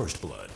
First Blood.